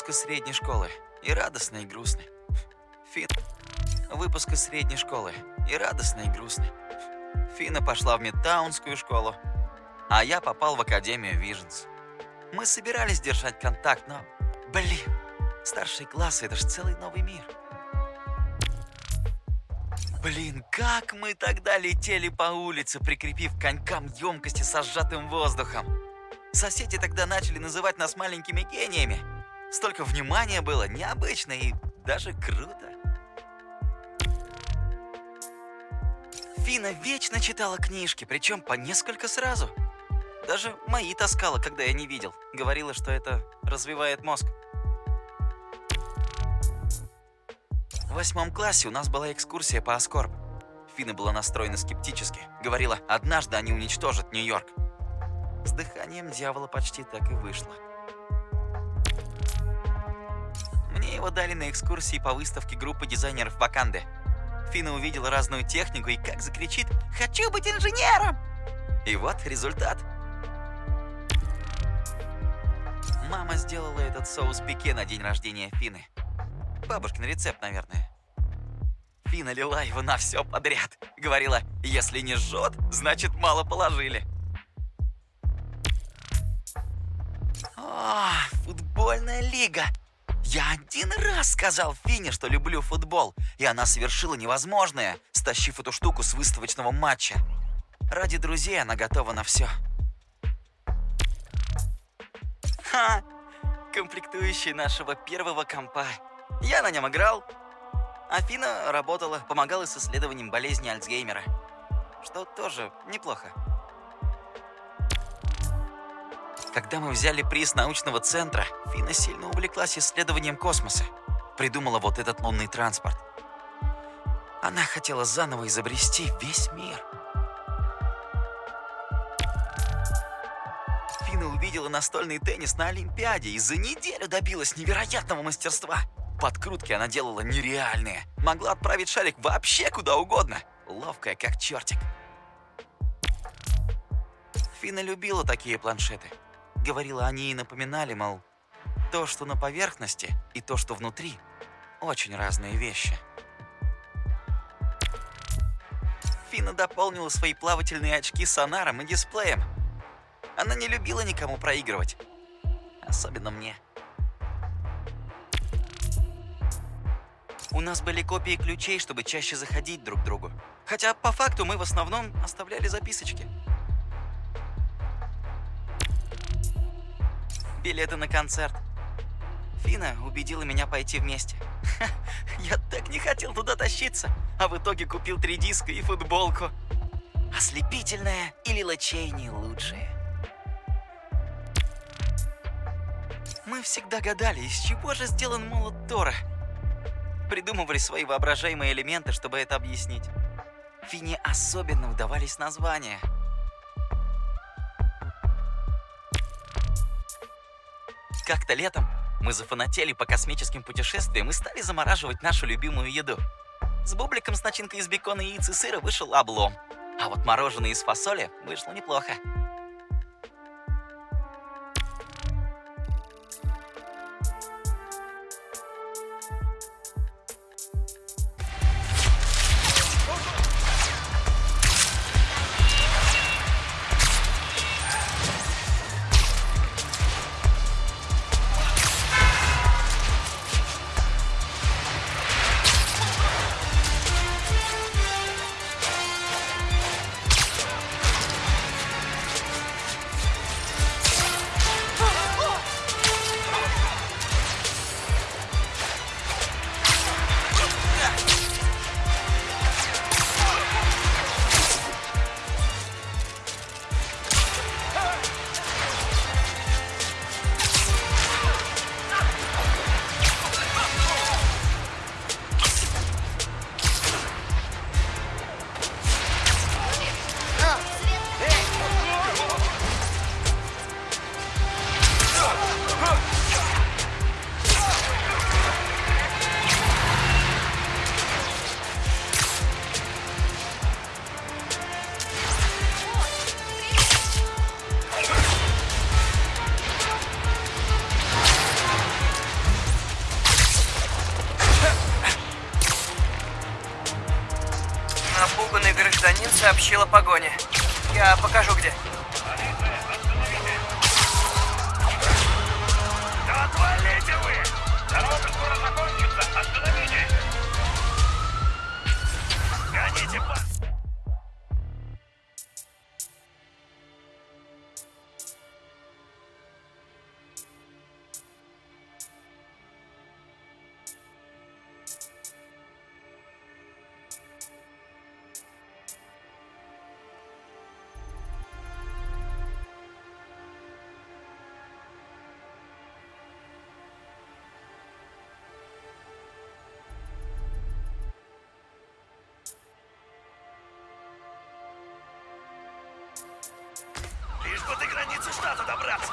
выпуск из средней школы. И радостный, и грустный. Фин... Выпуск из средней школы. И радостный, и грустный. Фина пошла в Мидтаунскую школу, а я попал в Академию Виженс. Мы собирались держать контакт, но... Блин, старшие классы — это же целый новый мир. Блин, как мы тогда летели по улице, прикрепив конькам емкости со сжатым воздухом. Соседи тогда начали называть нас маленькими гениями. Столько внимания было, необычно и даже круто. Фина вечно читала книжки, причем по несколько сразу. Даже мои таскала, когда я не видел. Говорила, что это развивает мозг. В восьмом классе у нас была экскурсия по Аскорб. Фина была настроена скептически. Говорила, однажды они уничтожат Нью-Йорк. С дыханием дьявола почти так и вышло. Его дали на экскурсии по выставке группы дизайнеров Ваканды. Фина увидела разную технику и как закричит «Хочу быть инженером!» И вот результат. Мама сделала этот соус пике на день рождения Фины. Бабушкин рецепт, наверное. Фина лила его на все подряд. Говорила, если не жжет, значит мало положили. О, футбольная лига. Я один раз сказал Фине, что люблю футбол, и она совершила невозможное, стащив эту штуку с выставочного матча. Ради друзей она готова на все. Ха! Комплектующий нашего первого компа. Я на нем играл. Афина работала, помогала с исследованием болезни Альцгеймера. Что тоже неплохо. Когда мы взяли приз научного центра, Фина сильно увлеклась исследованием космоса. Придумала вот этот лунный транспорт. Она хотела заново изобрести весь мир. Фина увидела настольный теннис на Олимпиаде и за неделю добилась невероятного мастерства. Подкрутки она делала нереальные. Могла отправить шарик вообще куда угодно. Ловкая, как чертик. Фина любила такие планшеты. Говорила, они и напоминали, мол, то, что на поверхности, и то, что внутри, очень разные вещи. Фина дополнила свои плавательные очки сонаром и дисплеем. Она не любила никому проигрывать. Особенно мне. У нас были копии ключей, чтобы чаще заходить друг к другу. Хотя по факту мы в основном оставляли записочки. Билеты на концерт. Фина убедила меня пойти вместе. Я так не хотел туда тащиться, а в итоге купил три диска и футболку. Ослепительная или лачейни лучшие. Мы всегда гадали, из чего же сделан молот Тора. Придумывали свои воображаемые элементы, чтобы это объяснить. Фине особенно удавались названия – Как-то летом мы зафанатели по космическим путешествиям и стали замораживать нашу любимую еду. С бубликом с начинкой из бекона, яиц и сыра вышел облом. А вот мороженое из фасоли вышло неплохо. Лишь бы до границы штата добраться.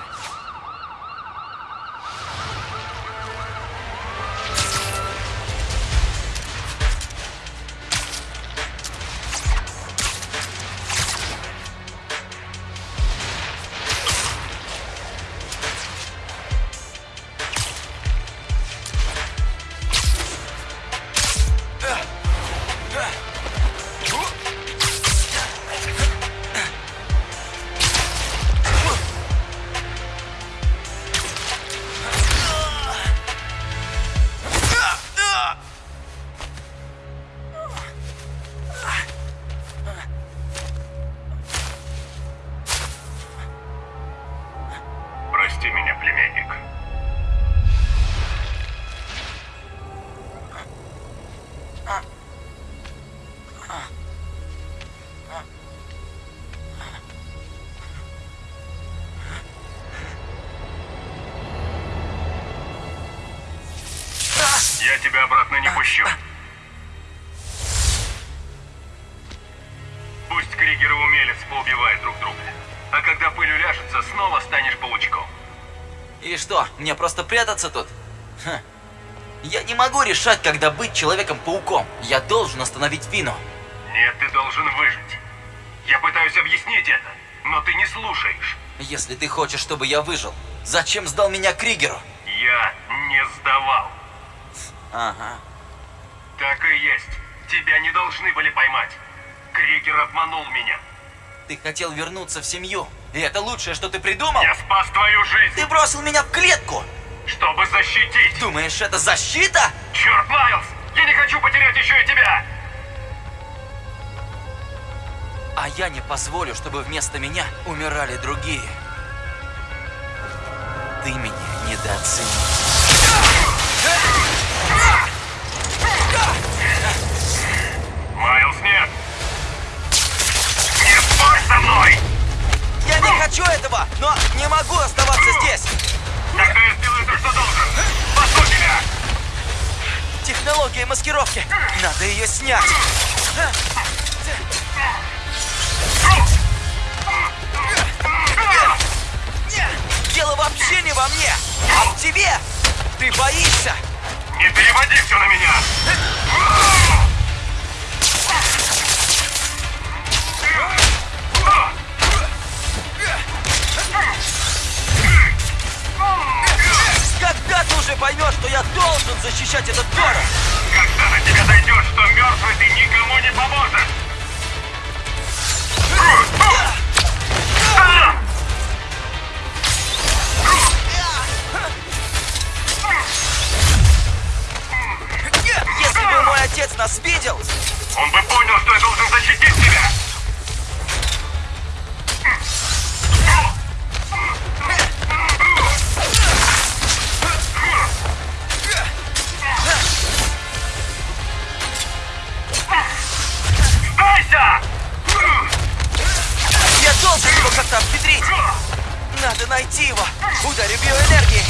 Прятаться тут? Ха. Я не могу решать, когда быть Человеком-пауком. Я должен остановить Фину. Нет, ты должен выжить. Я пытаюсь объяснить это, но ты не слушаешь. Если ты хочешь, чтобы я выжил, зачем сдал меня Кригеру? Я не сдавал. Ага. Так и есть. Тебя не должны были поймать. Кригер обманул меня. Ты хотел вернуться в семью, и это лучшее, что ты придумал? Я спас твою жизнь, Ты бросил меня в клетку! Чтобы защитить. Думаешь, это защита? Черт, Майлз! Я не хочу потерять еще и тебя! А я не позволю, чтобы вместо меня умирали другие. Ты меня недооценил. Майлз, нет! Не спорь со мной! Я не хочу этого, но не могу оставаться здесь. Тогда я сделаю то, что должен. Спасу тебя! Технология маскировки. Надо ее снять. Дело вообще не во мне, а в тебе. Ты боишься. Не переводи все на меня! Уже поймешь, что я должен защищать этот город? Когда на тебя дойдет, что мертвый ты никому не поможешь! Если бы мой отец нас видел, Он бы понял, что я должен защитить тебя! Ударю биоэнергией.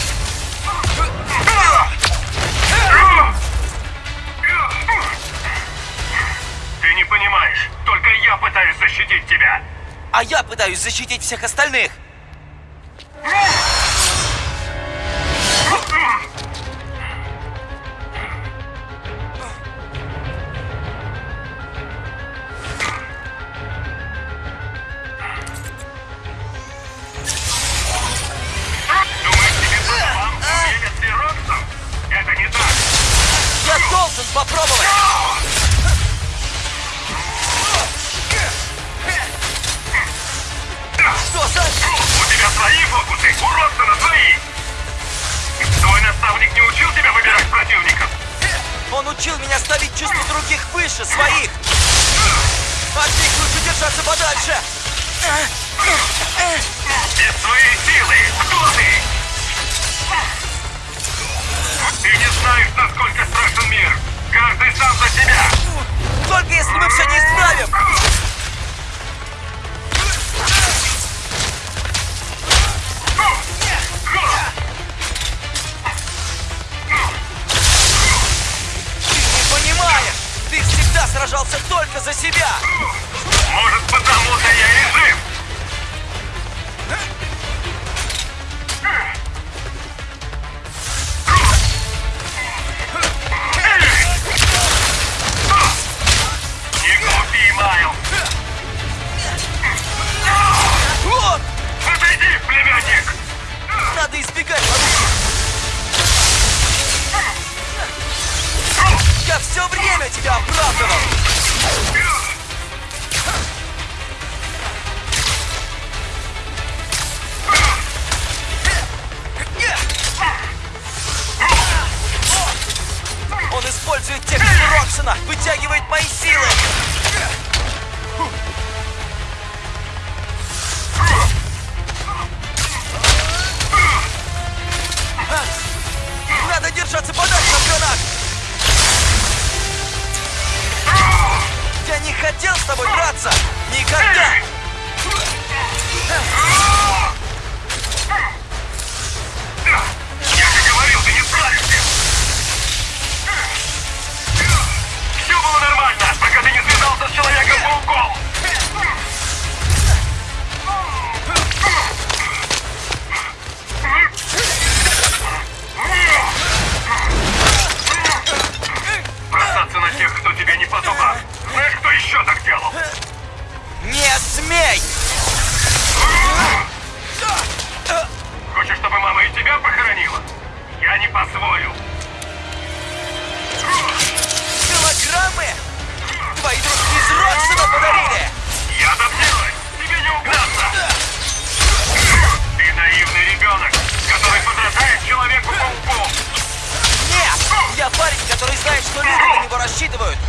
Ты не понимаешь, только я пытаюсь защитить тебя! А я пытаюсь защитить всех остальных. рассчитывают.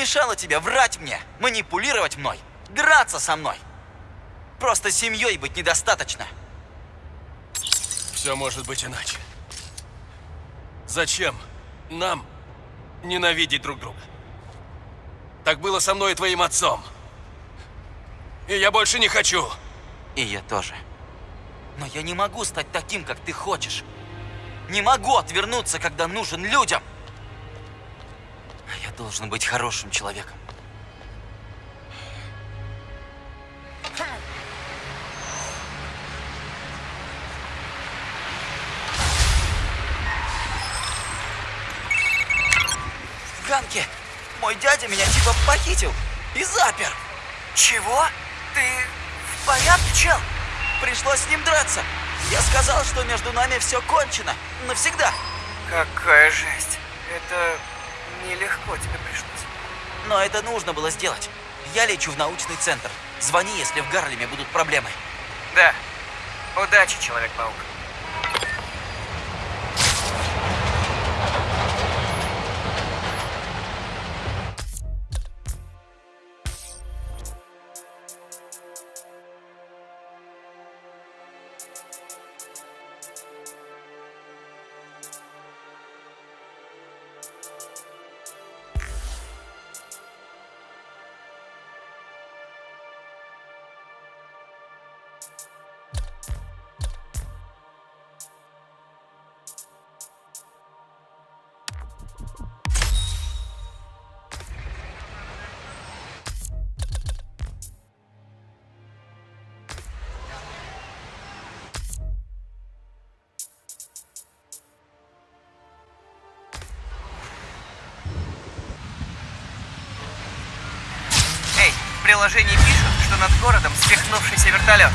мешало тебе врать мне, манипулировать мной, драться со мной? Просто семьей быть недостаточно. Все может быть иначе. Зачем нам ненавидеть друг друга? Так было со мной и твоим отцом. И я больше не хочу. И я тоже. Но я не могу стать таким, как ты хочешь. Не могу отвернуться, когда нужен людям. Должен быть хорошим человеком. Ганки, мой дядя меня типа похитил и запер. Чего? Ты в порядке, чел? Пришлось с ним драться. Я сказал, что между нами все кончено. Навсегда. Какая жесть. Это нелегко тебе пришлось. Но это нужно было сделать. Я лечу в научный центр. Звони, если в Гарлеме будут проблемы. Да. Удачи, Человек-паук. Приложении пишут, что над городом свихнувшийся вертолет.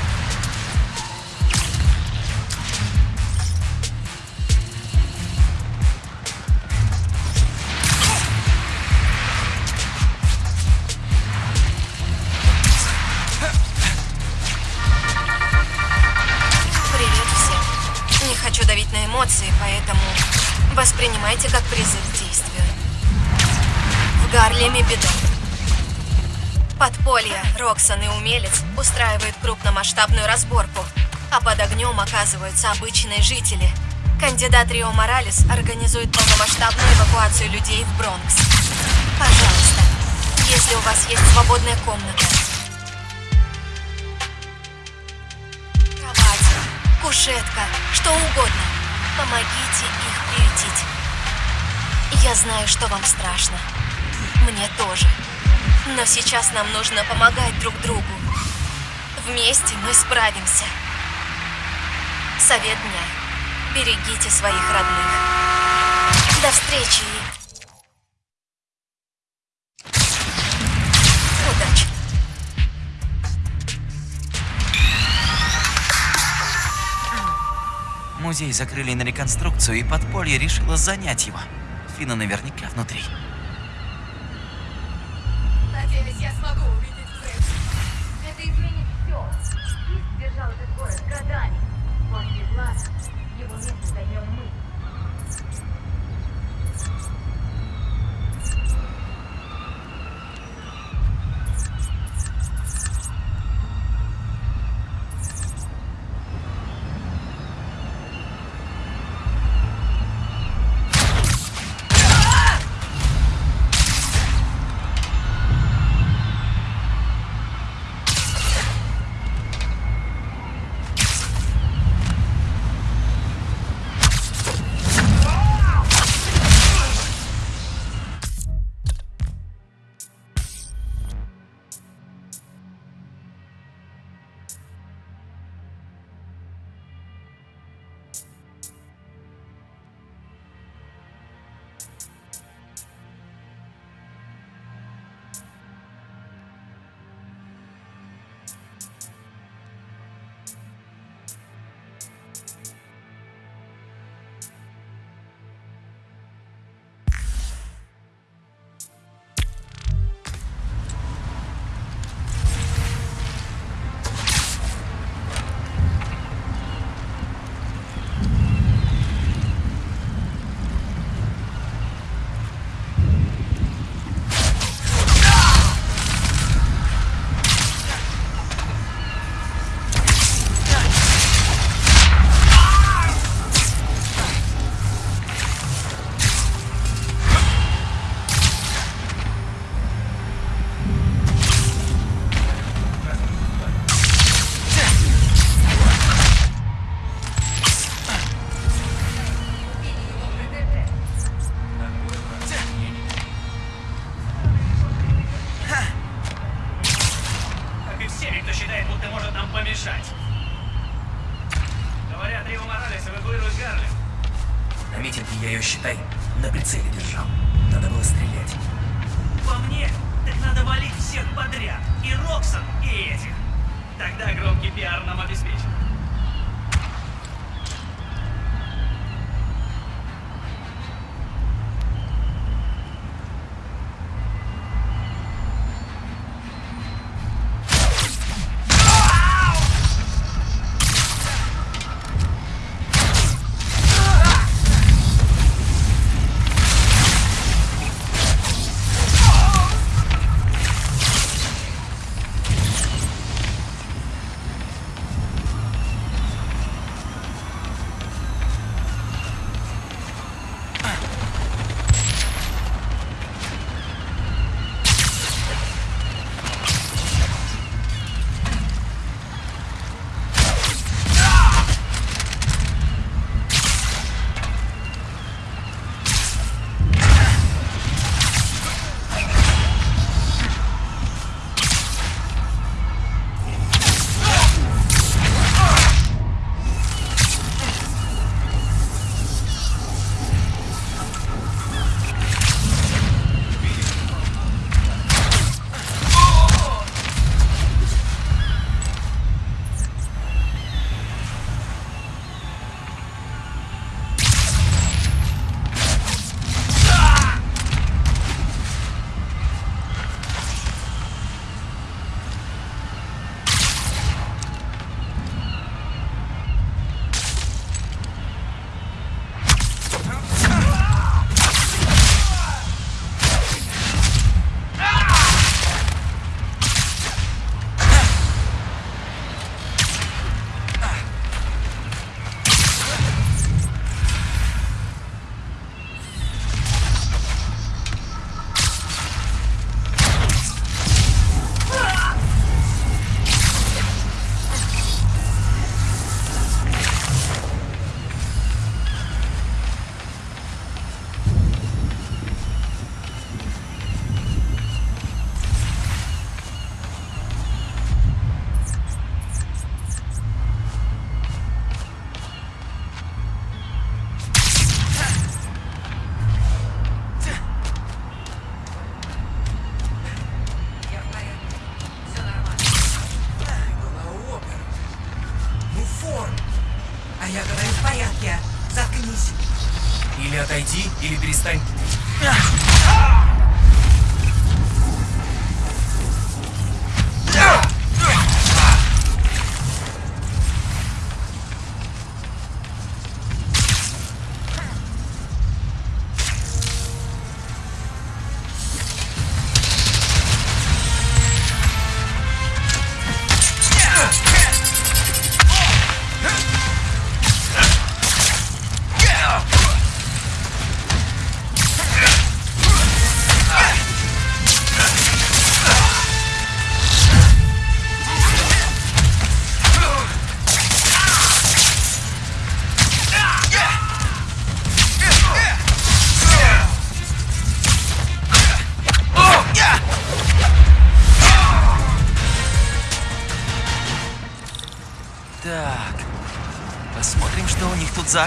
Крупномасштабную разборку, а под огнем оказываются обычные жители. Кандидат Рио Моралес организует полномасштабную эвакуацию людей в Бронкс. Пожалуйста, если у вас есть свободная комната, Кровать, кушетка, что угодно. Помогите их приютить. Я знаю, что вам страшно. Мне тоже. Но сейчас нам нужно помогать друг другу. Вместе мы справимся. Совет дня. Берегите своих родных. До встречи. Удачи. Музей закрыли на реконструкцию, и подполье решило занять его. Фина наверняка внутри. Надеюсь, я смогу увидеть его место займем мы.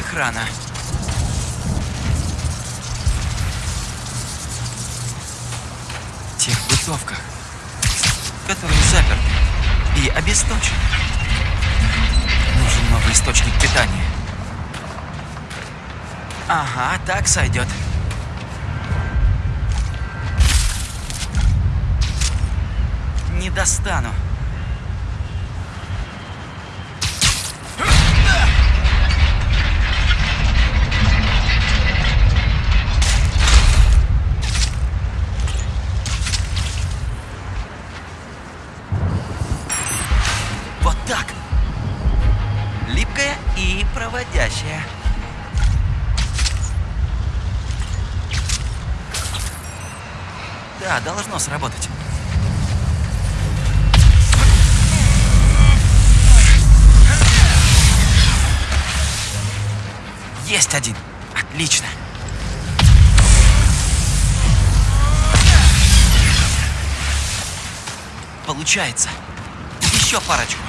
охрана. Тех бытовках, которые заперты и обесточены. Нужен новый источник питания. Ага, так сойдет. Не достану. должно сработать. Есть один. Отлично. Получается. Еще парочку.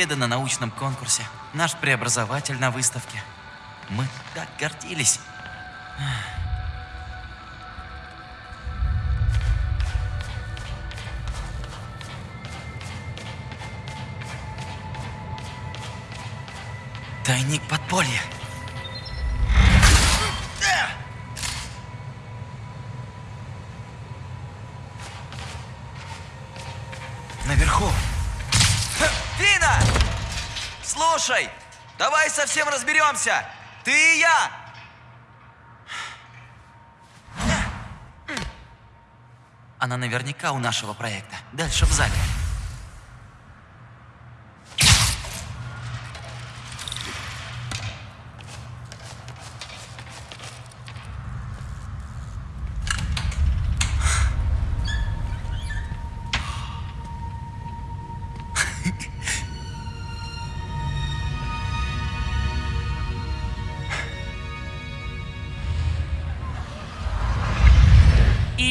Победа на научном конкурсе. Наш преобразователь на выставке. Мы так гордились. Тайник подполья. Слушай, давай совсем разберемся. Ты и я. Она наверняка у нашего проекта. Дальше в зале.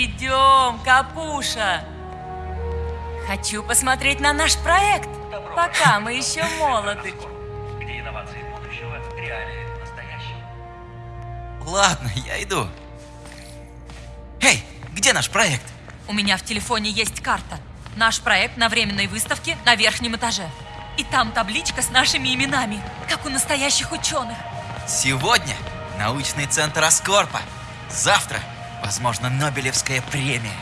Идем, Капуша. Хочу посмотреть на наш проект, пока мы еще молоды. Где инновации будущего, реалии настоящего. Ладно, я иду. Эй, где наш проект? У меня в телефоне есть карта. Наш проект на временной выставке на верхнем этаже. И там табличка с нашими именами, как у настоящих ученых. Сегодня научный центр Аскорпа. Завтра, возможно, Нобелевская премия.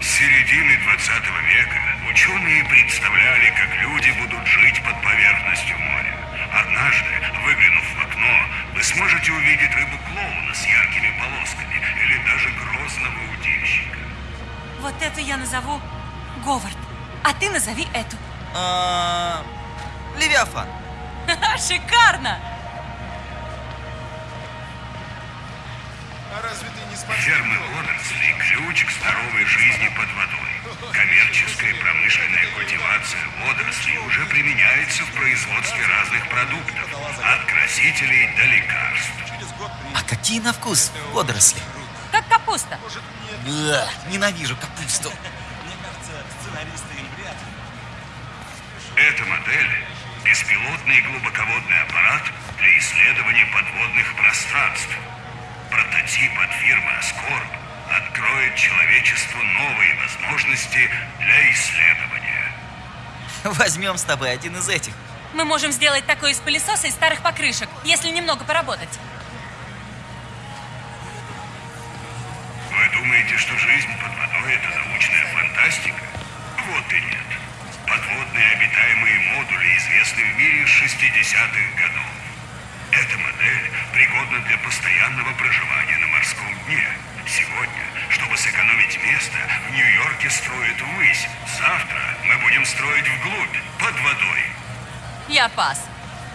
С середины 20 века ученые представляли, как люди будут жить под поверхностью моря. Однажды, выглянув в окно, вы сможете увидеть рыбу-клоуна с яркими полосками или даже грозного удильщика. Вот эту я назову Говард. А ты назови эту. А, Левиафан. Ха-ха, Шикарно! Фермы водорослей – ключ к здоровой жизни под водой. Коммерческая и промышленная культивация водорослей уже применяется в производстве разных продуктов, от красителей до лекарств. А какие на вкус водоросли? Как капуста. Бля, ненавижу капусту. Эта модель – беспилотный глубоководный аппарат для исследования подводных пространств. Прототип от фирмы Аскорб откроет человечеству новые возможности для исследования. Возьмем с тобой один из этих. Мы можем сделать такое из пылесоса и старых покрышек, если немного поработать. Вы думаете, что жизнь под водой – это научная фантастика? Вот и нет. Подводные обитаемые модули известны в мире с 60-х годов. Модель пригодна для постоянного проживания на морском дне. Сегодня, чтобы сэкономить место, в Нью-Йорке строят ввысь. Завтра мы будем строить вглубь, под водой. Я пас.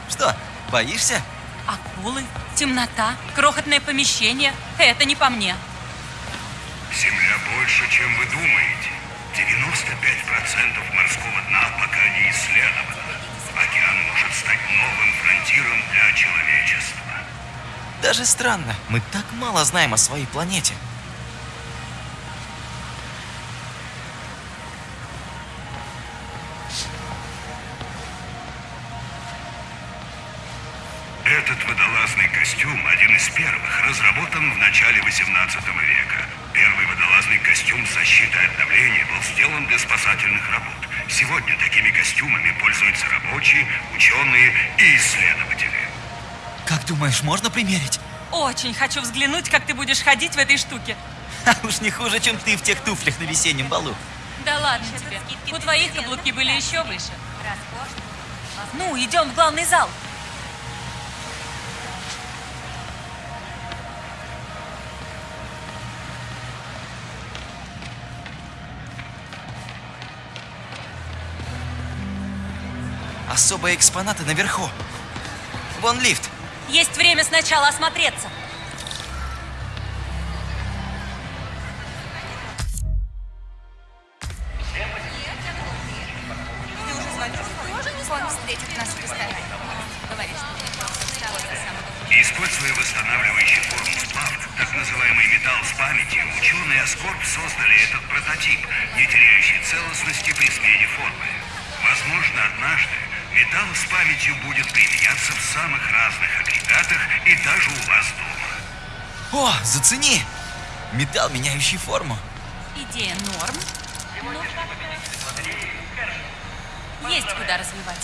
Что, боишься? Акулы, темнота, крохотное помещение – это не по мне. Земля больше, чем вы думаете. 95% морского дна пока не исследовано. Океан может стать новым фронтиром для человечества. Даже странно, мы так мало знаем о своей планете. Ученые и исследователи. Как думаешь, можно примерить? Очень хочу взглянуть, как ты будешь ходить в этой штуке. А уж не хуже, чем ты в тех туфлях на весеннем балу. Да ладно тебе. У твоих каблуки были еще выше. Ну, идем в главный зал. Особые экспонаты наверху. Вон лифт. Есть время сначала осмотреться. Металл, меняющий форму. Идея норм. но Есть куда развивать.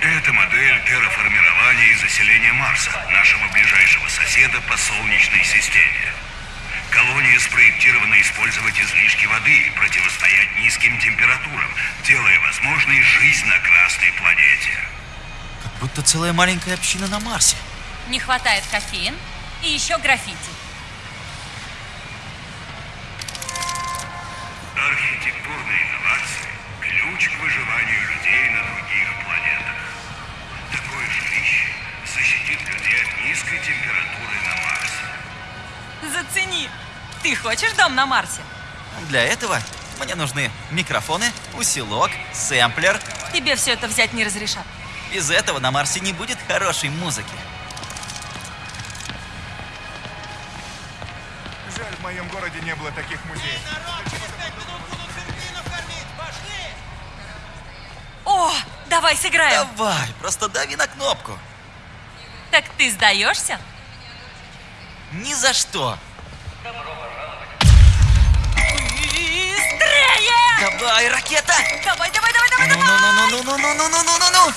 Это модель терраформирования и заселения Марса, нашего ближайшего соседа по Солнечной системе. Колония спроектирована использовать излишки воды и противостоять низким температурам, делая возможной жизнь на Красной планете. Как будто целая маленькая община на Марсе. Не хватает кофеин и еще граффити. Ключ к выживанию людей на других планетах. Такое жилище защитит людей от низкой температуры на Марсе. Зацени. Ты хочешь дом на Марсе? Для этого мне нужны микрофоны, усилок, сэмплер. Тебе все это взять не разрешат. Без этого на Марсе не будет хорошей музыки. Жаль, в моем городе не было таких музеев. О, давай сыграем. Давай, просто дави на кнопку. Так ты сдаешься? Ни за что. Быстрее! Давай, ракета! Давай, давай, давай, давай, давай! Ну-ну-ну-ну-ну-ну-ну-ну-ну-ну-ну!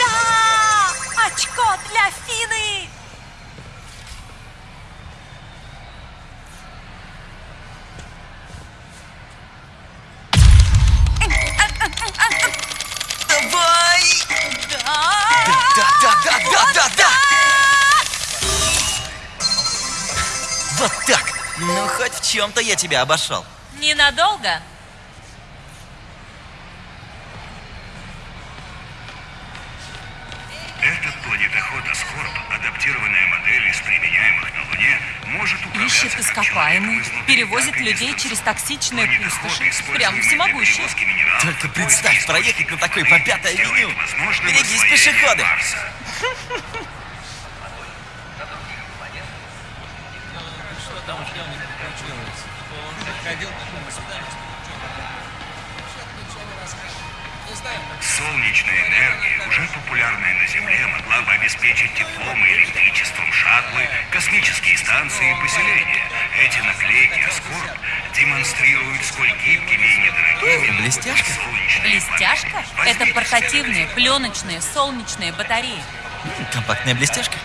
Да! Очко для Фины! чем-то я тебя обошел. Ненадолго. Этот планетоход Аскорб, адаптированная модель из применяемых на Луне, может управляться Ищет ископаемые, изнутри, перевозит людей через токсичные пустоши, прямо всемогущие. Только представь, проехать на такой по пятой авеню. Берегись, пешеходы. Что там у у них? Солнечная энергия, уже популярная на Земле, могла бы обеспечить теплом и электричеством шаттлы, космические станции и поселения. Эти наклейки Аскорб демонстрируют, сколь гибкими и недорогими Блестяшка? солнечные Блестяшка это портативные, пленочные, солнечные батареи. Компактная блестяшка.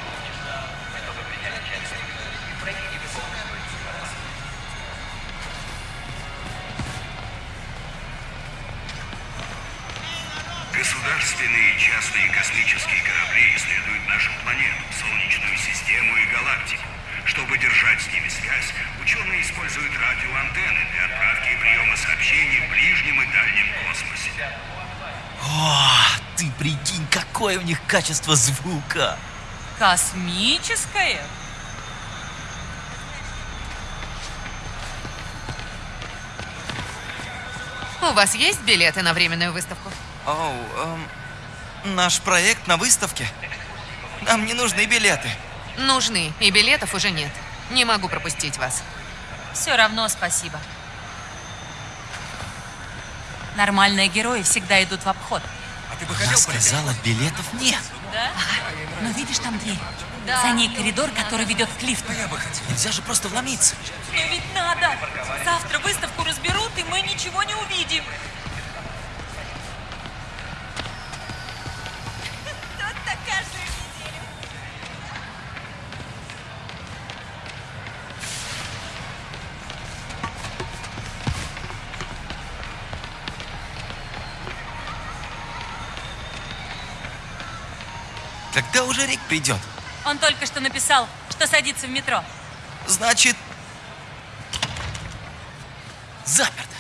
Качество звука. Космическое? У вас есть билеты на временную выставку? Оу, эм, наш проект на выставке. Нам не нужны билеты. Нужны, и билетов уже нет. Не могу пропустить вас. Все равно спасибо. Нормальные герои всегда идут в обход. А ты бы Она хотел сказала, билетов нет. Да? Ну видишь там дверь. За ней коридор, который ведет к лифту. Я бы хотел. Нельзя же просто вломиться. Но ведь надо. Завтра выставку разберут, и мы ничего не увидим. Когда уже Рик придет? Он только что написал, что садится в метро. Значит... Заперто.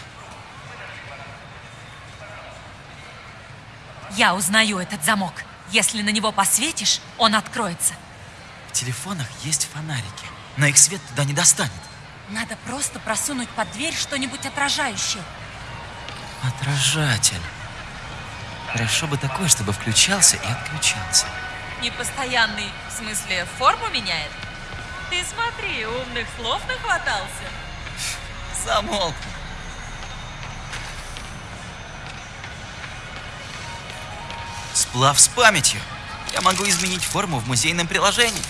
Я узнаю этот замок. Если на него посветишь, он откроется. В телефонах есть фонарики, но их свет туда не достанет. Надо просто просунуть под дверь что-нибудь отражающее. Отражатель. Хорошо бы такой, чтобы включался и отключался. Непостоянный, в смысле, форму меняет? Ты смотри, умных слов нахватался. Замолк. Сплав с памятью. Я могу изменить форму в музейном приложении.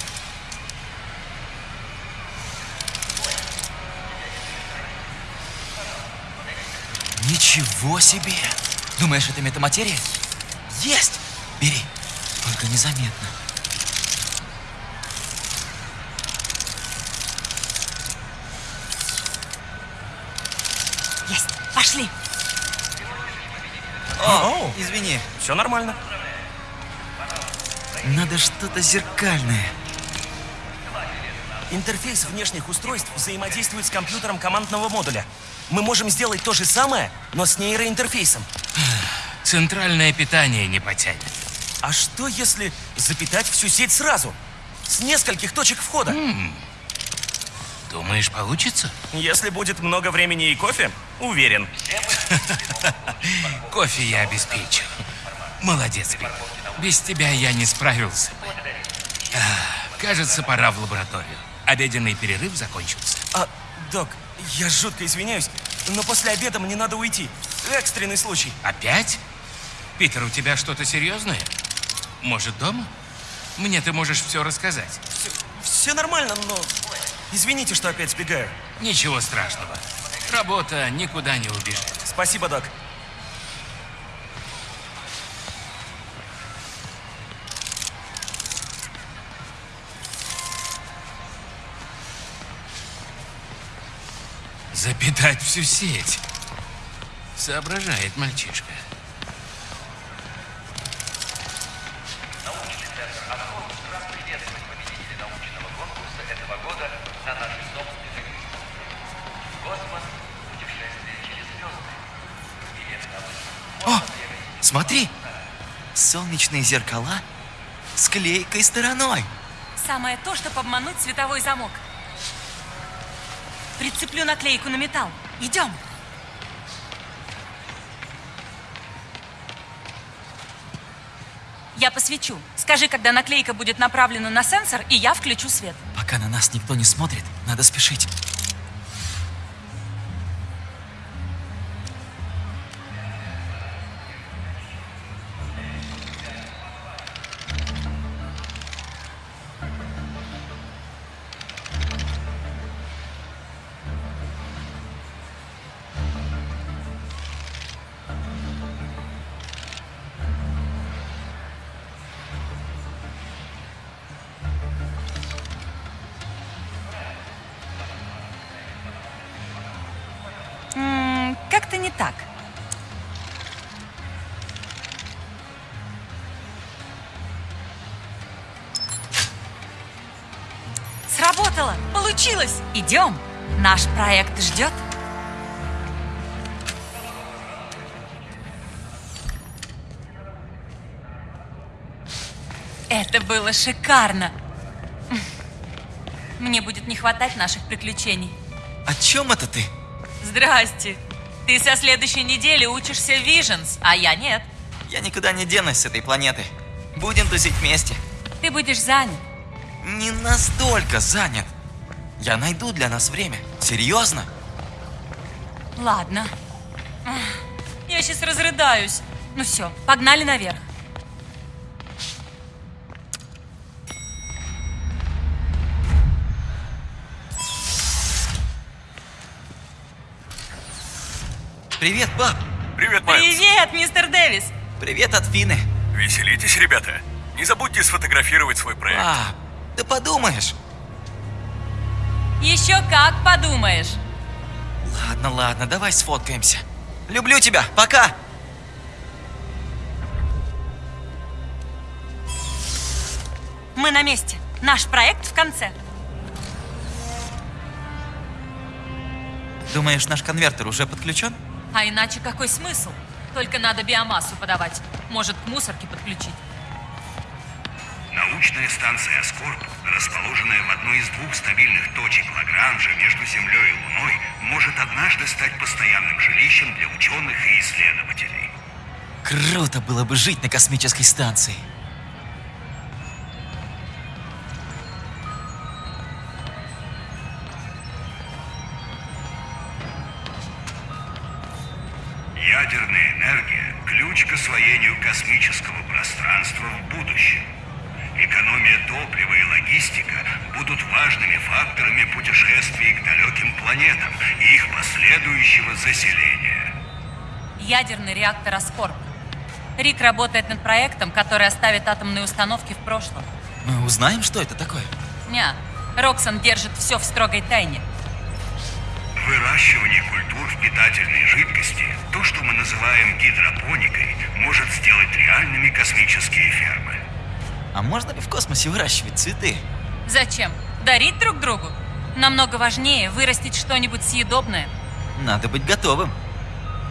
Ничего себе! Думаешь, это метаматерия? Есть! Бери, только незаметно. Есть, пошли. О, извини, Все нормально. надо что-то зеркальное. Интерфейс внешних устройств взаимодействует с компьютером командного модуля. Мы можем сделать то же самое, но с нейроинтерфейсом. Центральное питание не потянет. А что если запитать всю сеть сразу? С нескольких точек входа. Думаешь, получится? Если будет много времени и кофе, уверен. Кофе я обеспечу. Молодец, Пит. Без тебя я не справился бы. А, Кажется, пора в лабораторию. Обеденный перерыв закончился. А, док, я жутко извиняюсь, но после обеда мне надо уйти. Экстренный случай. Опять? Питер, у тебя что-то серьезное? Может, дома? Мне ты можешь все рассказать. Все, все нормально, но... Извините, что опять сбегаю. Ничего страшного. Работа никуда не убежит. Спасибо, док. Запитать всю сеть. Соображает мальчишка. Смотри, солнечные зеркала с клейкой стороной. Самое то, чтобы обмануть световой замок. Прицеплю наклейку на металл. Идем. Я посвечу. Скажи, когда наклейка будет направлена на сенсор, и я включу свет. Пока на нас никто не смотрит, надо спешить. Как-то не так. Сработало! Получилось! Идем! Наш проект ждет. Это было шикарно! Мне будет не хватать наших приключений. О чем это ты? Здрасте. Ты со следующей недели учишься в Visions, а я нет. Я никуда не денусь с этой планеты. Будем тусить вместе. Ты будешь занят. Не настолько занят. Я найду для нас время. Серьезно? Ладно. Я сейчас разрыдаюсь. Ну все, погнали наверх. Привет, пап. Привет, Майлз. Привет, мистер Дэвис. Привет от Фины. Веселитесь, ребята. Не забудьте сфотографировать свой проект. А, ты подумаешь. Еще как подумаешь. Ладно, ладно, давай сфоткаемся. Люблю тебя, пока! Мы на месте. Наш проект в конце. Думаешь, наш конвертер уже подключен? А иначе какой смысл? Только надо биомассу подавать. Может, к мусорке подключить. Научная станция Аскорб, расположенная в одной из двух стабильных точек Лагранжа между Землей и Луной, может однажды стать постоянным жилищем для ученых и исследователей. Круто было бы жить на космической станции. Ядерный реактор Аскорб. Рик работает над проектом, который оставит атомные установки в прошлом. Мы узнаем, что это такое? Ня, Роксон держит все в строгой тайне. Выращивание культур в питательной жидкости, то, что мы называем гидропоникой, может сделать реальными космические фермы. А можно ли в космосе выращивать цветы? Зачем? Дарить друг другу? Намного важнее вырастить что-нибудь съедобное. Надо быть готовым.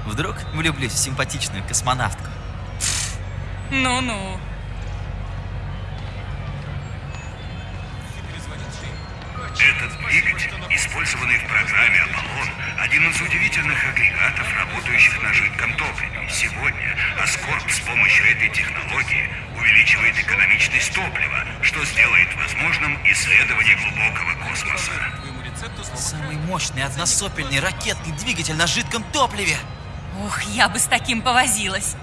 Вдруг влюблюсь в симпатичную космонавтку. Ну-ну. Этот двигатель, использованный в программе «Аполлон», один из удивительных агрегатов, работающих на жидком топливе. Сегодня Аскорб с помощью этой технологии увеличивает экономичность топлива, что сделает возможным исследование глубокого космоса. Самый мощный односопельный ракетный двигатель на жидком топливе. Ух, я бы с таким повозилась.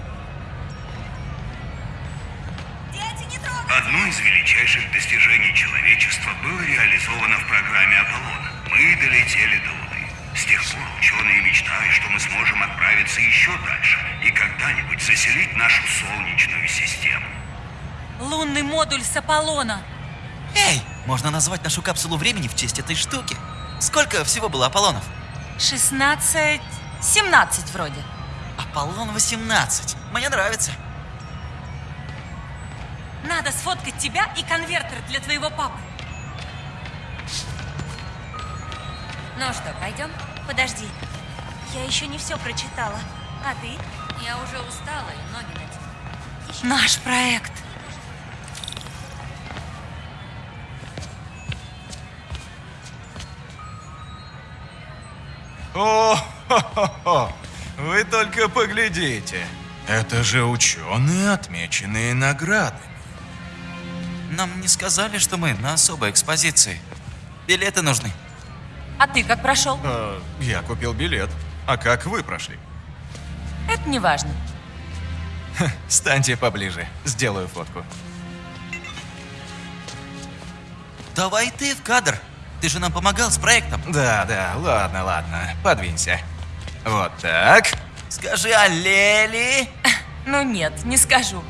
Одно из величайших достижений человечества было реализовано в программе «Аполлон». Мы долетели до Луны. С тех пор ученые мечтают, что мы сможем отправиться еще дальше и когда-нибудь заселить нашу Солнечную систему. Лунный модуль с Аполлона. Эй, можно назвать нашу капсулу времени в честь этой штуки. Сколько всего было Аполлонов? 16... 17 вроде. Аполлон 18. Мне нравится. Надо сфоткать тебя и конвертер для твоего папы. Ну что, пойдем? Подожди. Я еще не все прочитала. А ты? Я уже устала и ноги натянула. Наш проект. О, хо-хо-хо. вы только поглядите. Это же ученые, отмеченные наградами. Нам не сказали, что мы на особой экспозиции. Билеты нужны. А ты как прошел? Э, я купил билет. А как вы прошли? Это не важно. Станьте поближе, сделаю фотку. Давай ты в кадр. Ты же нам помогал с проектом. Да, да, ладно, ладно, подвинься. Вот так. Скажи аллели. Ну нет, не скажу.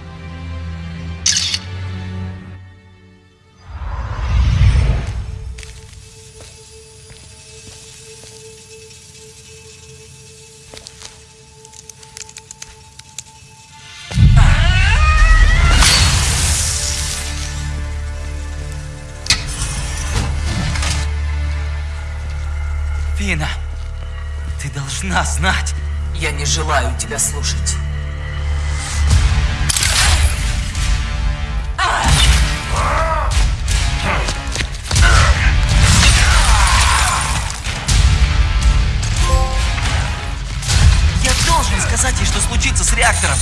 Должна знать. Я не желаю тебя слушать. Я должен сказать ей, что случится с реактором.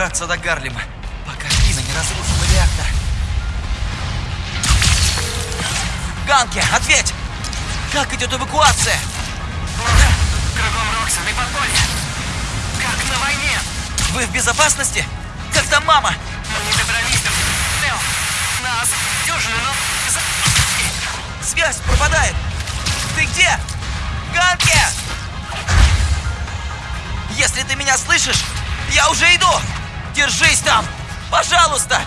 Добраться до Гарлема, пока Фина не разрушила реактор. Ганки, ответь! Как идет эвакуация? Кругом Роксон и подполье. Как на войне. Вы в безопасности? Как там мама? Мы не добрались до Тео. Нас дюжины, но... за- Связь пропадает! Ты где? Ганки! Если ты меня слышишь, я уже иду! Держись там! Пожалуйста!